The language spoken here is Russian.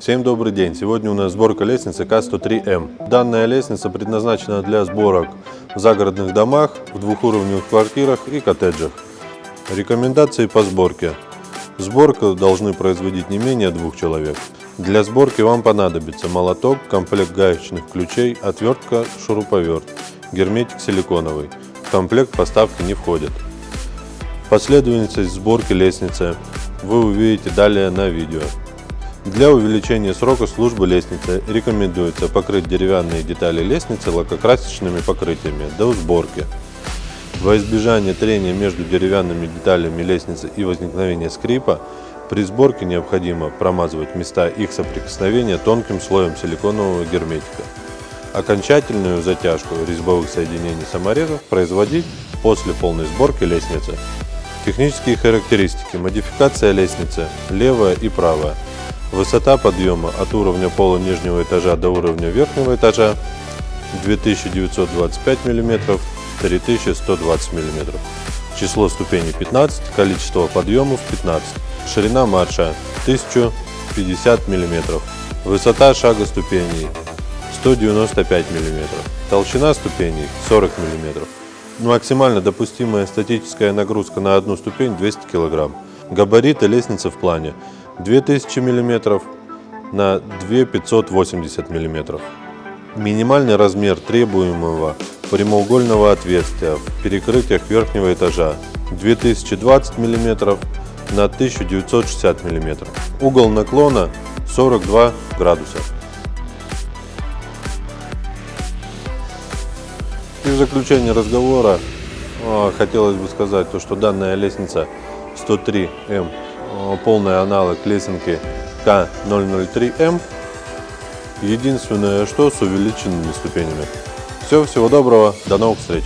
Всем добрый день! Сегодня у нас сборка лестницы К103М. Данная лестница предназначена для сборок в загородных домах, в двухуровневых квартирах и коттеджах. Рекомендации по сборке. Сборку должны производить не менее двух человек. Для сборки вам понадобится молоток, комплект гаечных ключей, отвертка, шуруповерт, герметик силиконовый. В комплект поставки не входит. Последовательность сборки лестницы вы увидите далее на видео. Для увеличения срока службы лестницы рекомендуется покрыть деревянные детали лестницы лакокрасочными покрытиями до сборки. Во избежание трения между деревянными деталями лестницы и возникновения скрипа, при сборке необходимо промазывать места их соприкосновения тонким слоем силиконового герметика. Окончательную затяжку резьбовых соединений саморезов производить после полной сборки лестницы. Технические характеристики. Модификация лестницы. Левая и правая. Высота подъема от уровня пола нижнего этажа до уровня верхнего этажа 2925 мм, 3120 мм. Число ступеней 15, количество подъемов 15. Ширина марша 1050 мм. Высота шага ступеней 195 мм. Толщина ступеней 40 мм. Максимально допустимая статическая нагрузка на одну ступень 200 кг. Габариты лестницы в плане 2000 мм на 2580 мм. Минимальный размер требуемого прямоугольного отверстия в перекрытиях верхнего этажа 2020 мм на 1960 мм. Угол наклона 42 градуса. И в заключение разговора а, хотелось бы сказать, то, что данная лестница 103М Э, полный аналог лесенки К003М. Единственное, что с увеличенными ступенями. Все, всего доброго, до новых встреч!